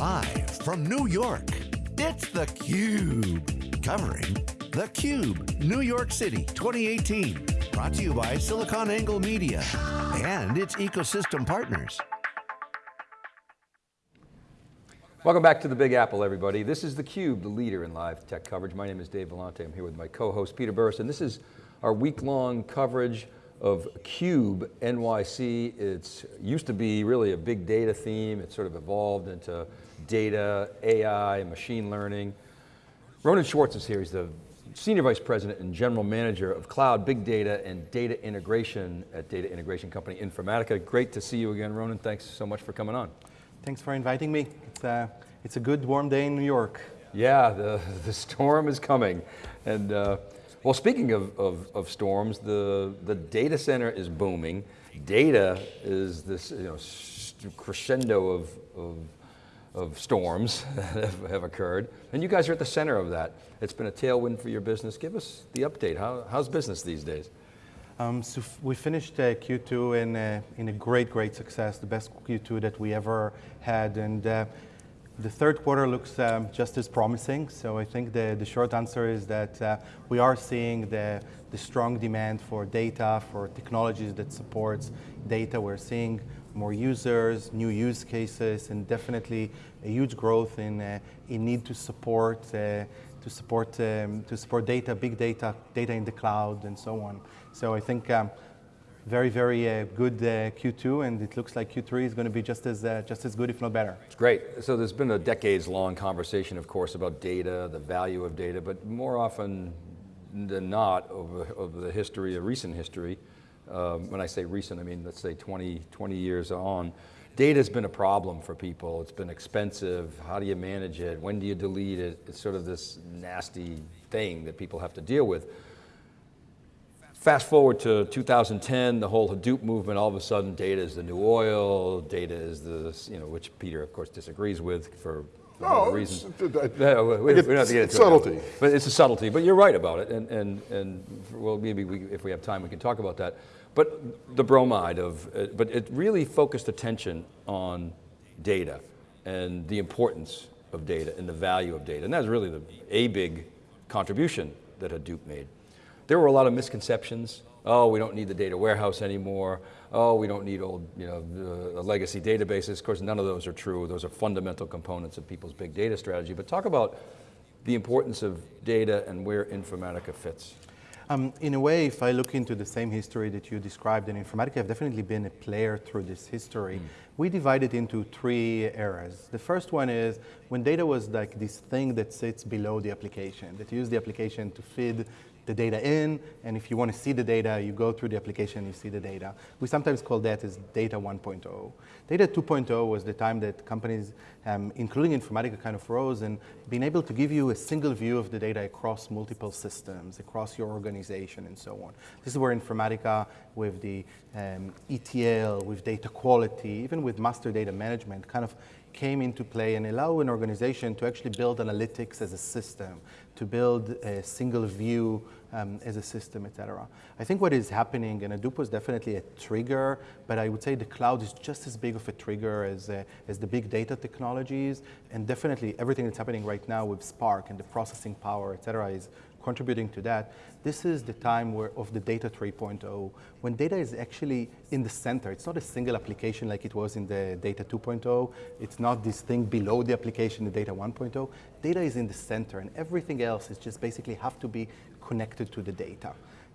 Live from New York, it's theCUBE. Covering theCUBE, New York City 2018. Brought to you by SiliconANGLE Media and its ecosystem partners. Welcome back to the Big Apple, everybody. This is theCUBE, the leader in live tech coverage. My name is Dave Vellante. I'm here with my co-host, Peter Burris, and this is our week-long coverage of CUBE NYC. It's used to be really a big data theme. It sort of evolved into data, AI, machine learning. Ronen Schwartz is here. He's the Senior Vice President and General Manager of Cloud, Big Data, and Data Integration at data integration company Informatica. Great to see you again, Ronen. Thanks so much for coming on. Thanks for inviting me. It's, uh, it's a good warm day in New York. Yeah, the, the storm is coming. And uh, well, speaking of, of, of, storms, the, the data center is booming. Data is this you know, crescendo of, of, of storms that have, occurred. And you guys are at the center of that. It's been a tailwind for your business. Give us the update. How, how's business these days? Um, so we finished uh, Q2 in, uh, in a great, great success, the best Q2 that we ever had. And uh, the third quarter looks um, just as promising. So I think the, the short answer is that uh, we are seeing the, the strong demand for data, for technologies that supports data. We're seeing more users, new use cases, and definitely a huge growth in, uh, in need to support, uh, to, support, um, to support data, big data, data in the cloud, and so on. So I think um, very, very uh, good uh, Q2, and it looks like Q3 is going to be just as, uh, just as good, if not better. It's great. So there's been a decades-long conversation, of course, about data, the value of data, but more often than not, over, over the history, a recent history, um, when I say recent, I mean, let's say 20, 20 years on, data's been a problem for people. It's been expensive. How do you manage it? When do you delete it? It's sort of this nasty thing that people have to deal with. Fast forward to 2010, the whole Hadoop movement, all of a sudden data is the new oil, data is the, you know, which Peter of course disagrees with for no, reasons. It's, we, we, don't it's subtlety. It but it's a subtlety, but you're right about it, and, and, and well, maybe we, if we have time we can talk about that. But the bromide of, uh, but it really focused attention on data and the importance of data and the value of data, and that's really the, a big contribution that Hadoop made. There were a lot of misconceptions. Oh, we don't need the data warehouse anymore. Oh, we don't need old, you know, uh, legacy databases. Of course, none of those are true. Those are fundamental components of people's big data strategy. But talk about the importance of data and where Informatica fits. Um, in a way, if I look into the same history that you described, and Informatica have definitely been a player through this history. Mm. We divide it into three eras. The first one is when data was like this thing that sits below the application, that used the application to feed the data in, and if you want to see the data, you go through the application, you see the data. We sometimes call that as data 1.0. Data 2.0 was the time that companies, um, including Informatica, kind of rose and being able to give you a single view of the data across multiple systems, across your organization, and so on. This is where Informatica, with the um, ETL, with data quality, even with master data management, kind of came into play and allow an organization to actually build analytics as a system, to build a single view um, as a system, et cetera. I think what is happening, and Hadoop was definitely a trigger, but I would say the cloud is just as big of a trigger as, uh, as the big data technologies, and definitely everything that's happening right now with Spark and the processing power, et cetera, is contributing to that. This is the time where, of the data 3.0, when data is actually in the center. It's not a single application like it was in the data 2.0. It's not this thing below the application, the data 1.0. Data is in the center, and everything else is just basically have to be connected to the data.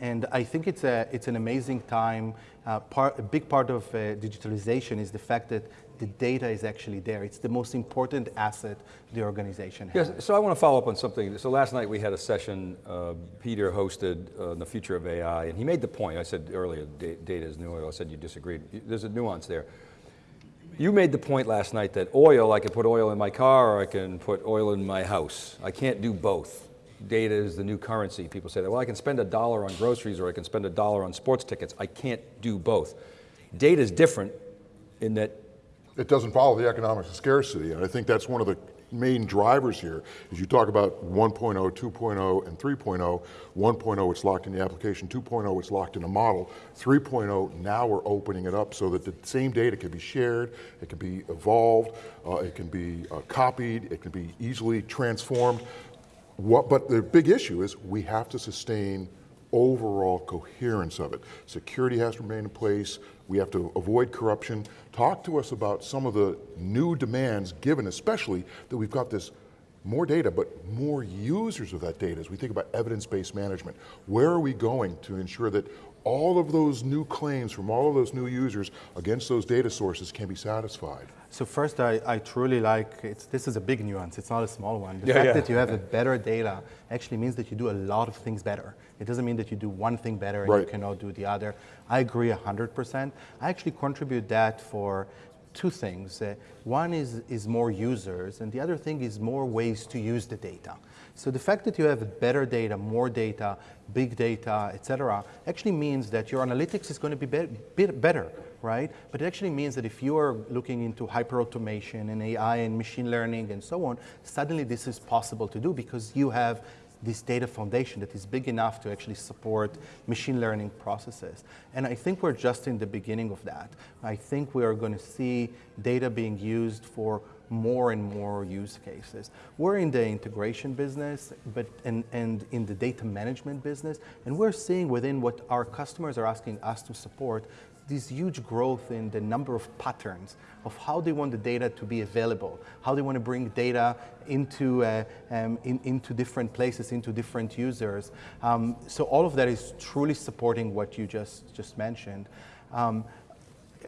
And I think it's, a, it's an amazing time. Uh, part, a big part of uh, digitalization is the fact that the data is actually there. It's the most important asset the organization has. Yes, so I want to follow up on something. So last night we had a session uh, Peter hosted on uh, the future of AI, and he made the point, I said earlier, data is new oil, I said you disagreed. There's a nuance there. You made the point last night that oil, I can put oil in my car or I can put oil in my house. I can't do both. Data is the new currency. People say that, well, I can spend a dollar on groceries or I can spend a dollar on sports tickets. I can't do both. Data is different in that it doesn't follow the economics of scarcity. And I think that's one of the main drivers here is you talk about 1.0, 2.0, and 3.0. 1.0, it's locked in the application. 2.0, it's locked in a model. 3.0, now we're opening it up so that the same data can be shared, it can be evolved, uh, it can be uh, copied, it can be easily transformed. What, but the big issue is we have to sustain overall coherence of it. Security has to remain in place. We have to avoid corruption. Talk to us about some of the new demands given, especially that we've got this more data, but more users of that data as we think about evidence-based management. Where are we going to ensure that all of those new claims from all of those new users against those data sources can be satisfied? So first, I, I truly like, this is a big nuance, it's not a small one. The yeah, fact yeah. that you have a better data actually means that you do a lot of things better. It doesn't mean that you do one thing better and right. you cannot do the other. I agree 100%. I actually contribute that for two things. Uh, one is, is more users, and the other thing is more ways to use the data. So the fact that you have better data, more data, big data, et cetera, actually means that your analytics is going to be, be better, right? But it actually means that if you are looking into hyperautomation and AI and machine learning and so on, suddenly this is possible to do because you have this data foundation that is big enough to actually support machine learning processes. And I think we're just in the beginning of that. I think we are going to see data being used for more and more use cases. We're in the integration business but and, and in the data management business, and we're seeing within what our customers are asking us to support this huge growth in the number of patterns of how they want the data to be available, how they want to bring data into, uh, um, in, into different places, into different users. Um, so all of that is truly supporting what you just, just mentioned. Um,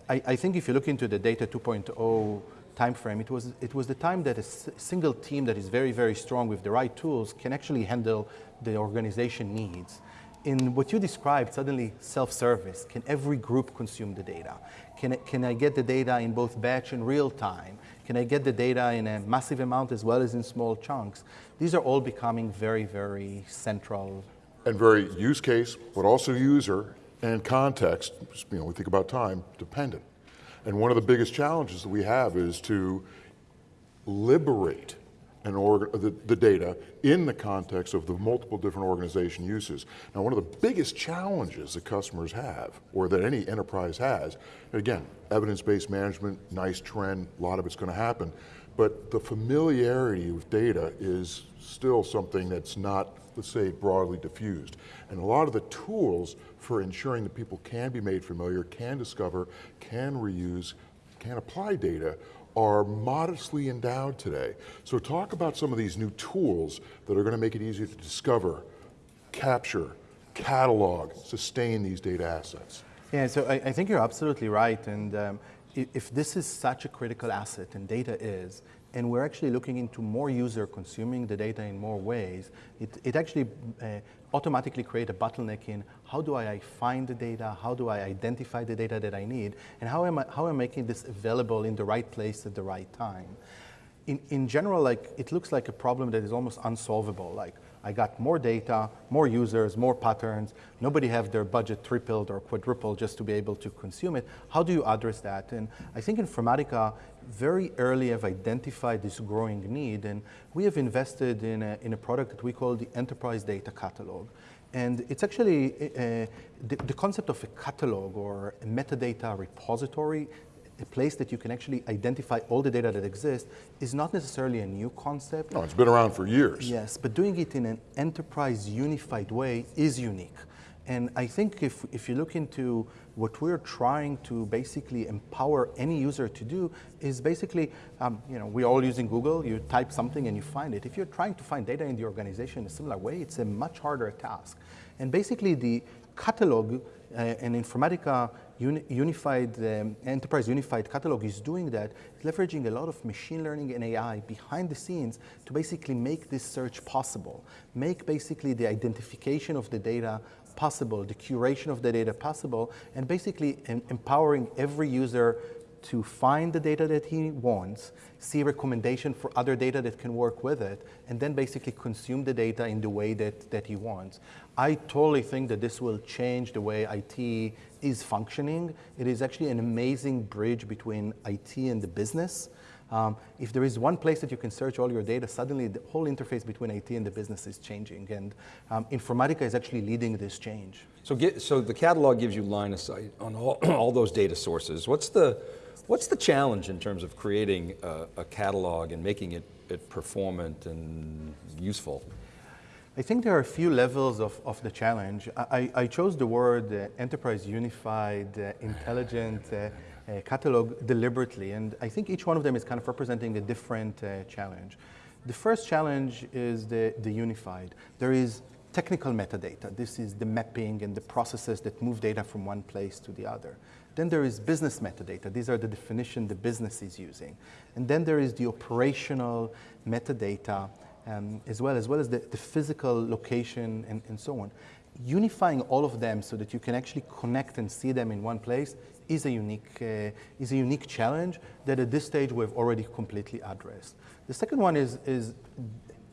I, I, think if you look into the data 2.0 timeframe, it was, it was the time that a single team that is very, very strong with the right tools can actually handle the organization needs in what you described, suddenly self-service, can every group consume the data? Can, can I get the data in both batch and real time? Can I get the data in a massive amount as well as in small chunks? These are all becoming very, very central. And very use case, but also user and context, you know, we think about time, dependent. And one of the biggest challenges that we have is to liberate and the, the, data in the context of the multiple different organization uses. Now one of the biggest challenges that customers have, or that any enterprise has, again, evidence-based management, nice trend, a lot of it's going to happen, but the familiarity with data is still something that's not, let's say, broadly diffused. And a lot of the tools for ensuring that people can be made familiar, can discover, can reuse, can apply data are modestly endowed today. So talk about some of these new tools that are going to make it easier to discover, capture, catalog, sustain these data assets. Yeah, so I, I think you're absolutely right. And um, if this is such a critical asset, and data is, and we're actually looking into more user consuming the data in more ways, it, it actually uh, automatically create a bottleneck in how do I find the data, how do I identify the data that I need, and how am I, how am I making this available in the right place at the right time. In, in general, like, it looks like a problem that is almost unsolvable. Like, I got more data, more users, more patterns. Nobody have their budget tripled or quadrupled just to be able to consume it. How do you address that? And I think Informatica very early have identified this growing need, and we have invested in a, in a product that we call the Enterprise Data Catalog. And it's actually uh, the, the, concept of a catalog or a metadata repository, a place that you can actually identify all the data that exists, is not necessarily a new concept. No, it's been around for years. Yes, but doing it in an enterprise unified way is unique. And I think if, if you look into what we're trying to basically empower any user to do is basically, um, you know, we're all using Google, you type something and you find it. If you're trying to find data in the organization in a similar way, it's a much harder task. And basically the catalog uh, and Informatica uni unified, um, enterprise unified catalog is doing that, it's leveraging a lot of machine learning and AI behind the scenes to basically make this search possible, make basically the identification of the data possible, the curation of the data possible, and basically empowering every user to find the data that he wants, see recommendation for other data that can work with it, and then basically consume the data in the way that, that he wants. I totally think that this will change the way IT is functioning. It is actually an amazing bridge between IT and the business. Um, if there is one place that you can search all your data, suddenly the whole interface between IT and the business is changing. And um, Informatica is actually leading this change. So, get, so the catalog gives you line of sight on all, all those data sources. What's the, what's the challenge in terms of creating a, a catalog and making it, it performant and useful? I think there are a few levels of, of the challenge. I, I chose the word uh, enterprise unified, uh, intelligent uh, uh, catalog deliberately, and I think each one of them is kind of representing a different uh, challenge. The first challenge is the, the unified. There is technical metadata. This is the mapping and the processes that move data from one place to the other. Then there is business metadata. These are the definition the business is using. And then there is the operational metadata um, as well, as well as the, the physical location and, and so on. Unifying all of them so that you can actually connect and see them in one place is a unique, uh, is a unique challenge that at this stage we've already completely addressed. The second one is, is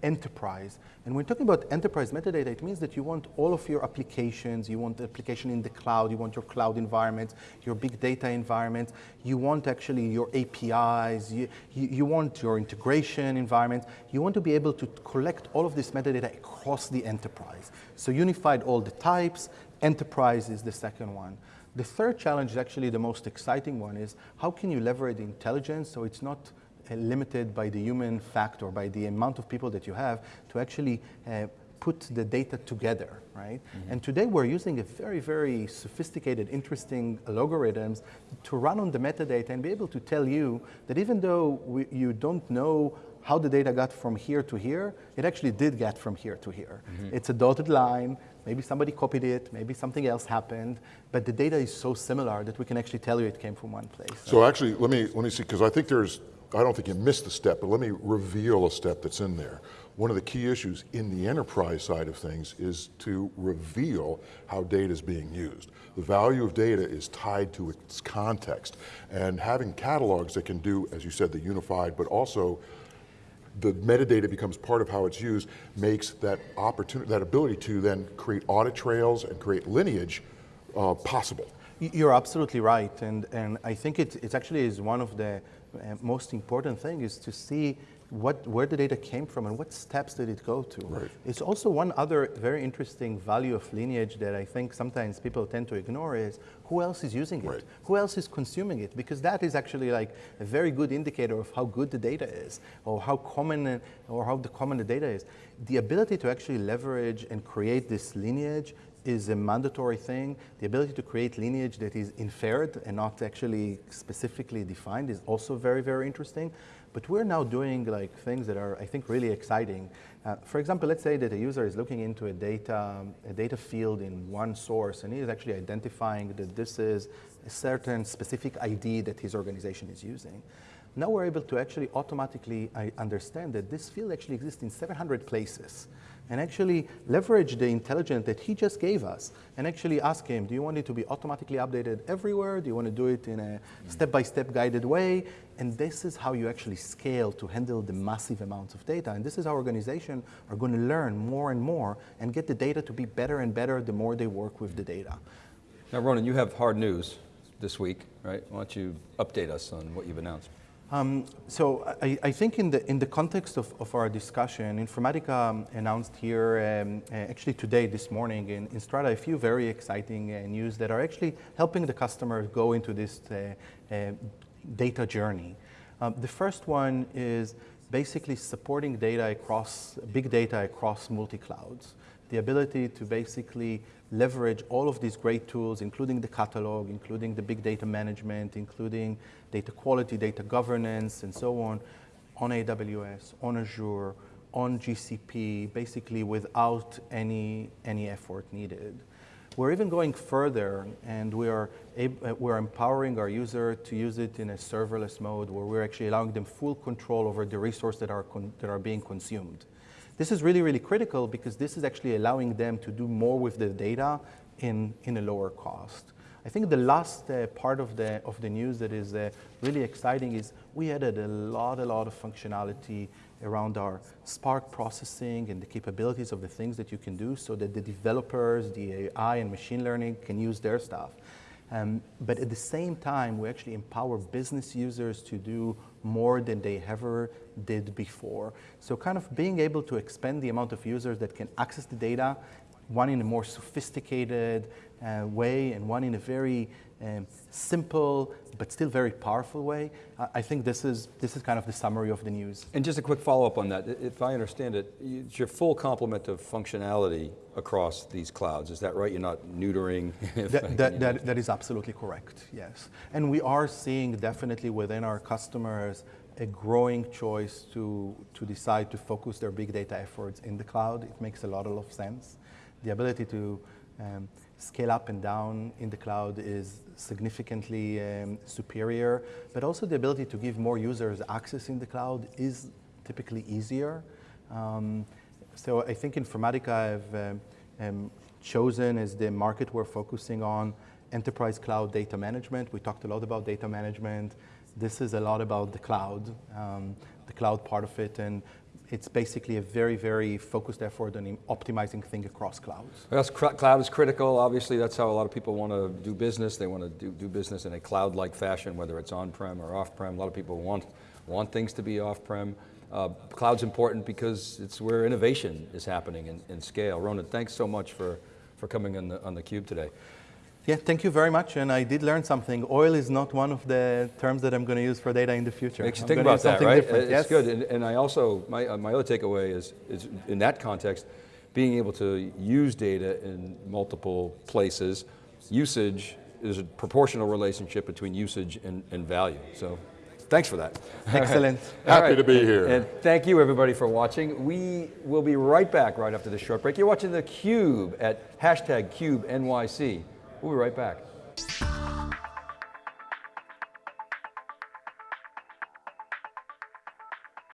enterprise. And when talking about enterprise metadata, it means that you want all of your applications, you want the application in the cloud, you want your cloud environments, your big data environments, you want actually your APIs, you, you, you want your integration environments, you want to be able to collect all of this metadata across the enterprise. So unified all the types, enterprise is the second one. The third challenge is actually the most exciting one is how can you leverage intelligence so it's not limited by the human factor, by the amount of people that you have to actually uh, put the data together, right? Mm -hmm. And today we're using a very, very sophisticated, interesting algorithms to run on the metadata and be able to tell you that even though we, you don't know how the data got from here to here, it actually did get from here to here. Mm -hmm. It's a dotted line, maybe somebody copied it, maybe something else happened, but the data is so similar that we can actually tell you it came from one place. So actually, let me, let me see, because I think there's I don't think you missed the step, but let me reveal a step that's in there. One of the key issues in the enterprise side of things is to reveal how data is being used. The value of data is tied to its context. And having catalogs that can do, as you said, the unified, but also the metadata becomes part of how it's used, makes that opportunity, that ability to then create audit trails and create lineage uh, possible. You're absolutely right, and, and I think it, it actually is one of the Uh, most important thing is to see what, where the data came from and what steps did it go to. Right. It's also one other very interesting value of lineage that I think sometimes people tend to ignore is who else is using it? Right. Who else is consuming it? Because that is actually like a very good indicator of how good the data is or how common or how the common the data is. The ability to actually leverage and create this lineage is a mandatory thing. The ability to create lineage that is inferred and not actually specifically defined is also very, very interesting. But we're now doing like things that are, I think, really exciting. Uh, for example, let's say that a user is looking into a data, a data field in one source, and he is actually identifying that this is a certain specific ID that his organization is using. Now we're able to actually automatically understand that this field actually exists in 700 places and actually leverage the intelligence that he just gave us and actually ask him, do you want it to be automatically updated everywhere? Do you want to do it in a step-by-step -step guided way? And this is how you actually scale to handle the massive amounts of data. And this is how organizations are going to learn more and more and get the data to be better and better the more they work with the data. Now, Ronen, you have hard news this week, right? Why don't you update us on what you've announced? Um, so I, I, think in the, in the context of, of our discussion, Informatica um, announced here, um, uh, actually today, this morning in, in, Strata, a few very exciting uh, news that are actually helping the customers go into this uh, uh data journey. Um, the first one is basically supporting data across, big data across multi-clouds. The ability to basically leverage all of these great tools, including the catalog, including the big data management, including data quality, data governance, and so on, on AWS, on Azure, on GCP, basically without any, any effort needed. We're even going further, and we are uh, we're empowering our user to use it in a serverless mode, where we're actually allowing them full control over the resources that are that are being consumed. This is really, really critical because this is actually allowing them to do more with the data in, in a lower cost. I think the last uh, part of the, of the news that is uh, really exciting is we added a lot, a lot of functionality around our Spark processing and the capabilities of the things that you can do so that the developers, the AI and machine learning can use their stuff. Um, but at the same time, we actually empower business users to do more than they ever did before. So kind of being able to expand the amount of users that can access the data, one in a more sophisticated uh, way and one in a very um, simple but still very powerful way. I, I think this is, this is kind of the summary of the news. And just a quick follow-up on that. If I understand it, it's your full complement of functionality across these clouds. Is that right? You're not neutering? That, that, that, that is absolutely correct, yes. And we are seeing definitely within our customers a growing choice to, to decide to focus their big data efforts in the cloud. It makes a lot of sense. The ability to um, scale up and down in the cloud is significantly um, superior, but also the ability to give more users access in the cloud is typically easier. Um, so I think Informatica have um, um, chosen as the market we're focusing on enterprise cloud data management. We talked a lot about data management. This is a lot about the cloud, um, the cloud part of it, and it's basically a very, very focused effort on optimizing things across clouds. Well, cloud is critical. Obviously, that's how a lot of people want to do business. They want to do, do business in a cloud-like fashion, whether it's on-prem or off-prem. A lot of people want, want things to be off-prem. Uh, cloud's important because it's where innovation is happening in, in scale. Ronen, thanks so much for, for coming on on the Cube today. Yeah, thank you very much. And I did learn something. Oil is not one of the terms that I'm going to use for data in the future. Makes you I'm think about that, right? different. It's yes. good. And, and I also, my, uh, my other takeaway is, is in that context, being able to use data in multiple places, usage is a proportional relationship between usage and, and value. So thanks for that. Excellent. All Happy to be and- here. And thank you everybody for watching. We will be right back right after this short break. You're watching theCUBE at hashtag CubeNYC. We'll be right back.